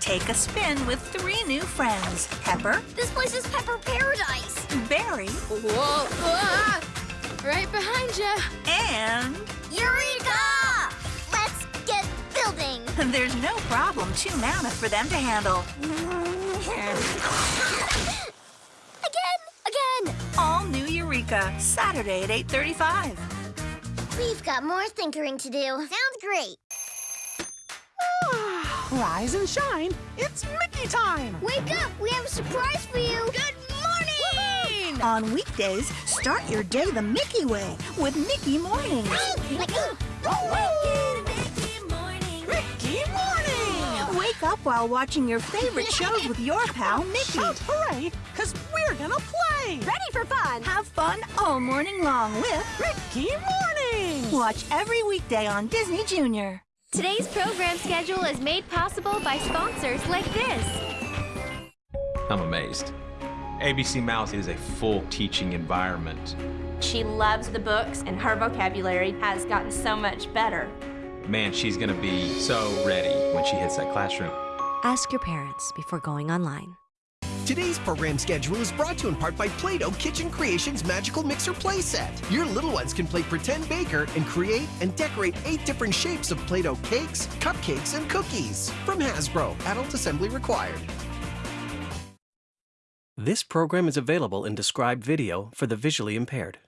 Take a spin with three new friends. Pepper, This place is Pepper Paradise. Barry, Whoa! ah! Right behind you. and Eureka! Let's get building. there's no problem too mammoth for them to handle. Again, again. All new Eureka, Saturday at 8.35. We've got more thinkering to do. Sounds great. Rise and shine. It's Mickey time. Wake up! We have a surprise for you. Good morning! On weekdays, start your day the Mickey way with Mickey Mornings. Mickey morning. Wake up while watching your favorite shows with your pal Mickey. Shout hooray, because we're gonna play. Ready for fun? Have fun all morning long with Mickey morning. Watch every weekday on Disney Junior. Today's program schedule is made possible by sponsors like this. I'm amazed. ABC Mouse is a full teaching environment. She loves the books, and her vocabulary has gotten so much better. Man, she's gonna be so ready when she hits that classroom. Ask your parents before going online. Today's program schedule is brought to you in part by Play-Doh Kitchen Creations Magical Mixer Playset. Your little ones can play Pretend Baker and create and decorate eight different shapes of Play-Doh cakes, cupcakes, and cookies. From Hasbro, adult assembly required. This program is available in described video for the visually impaired.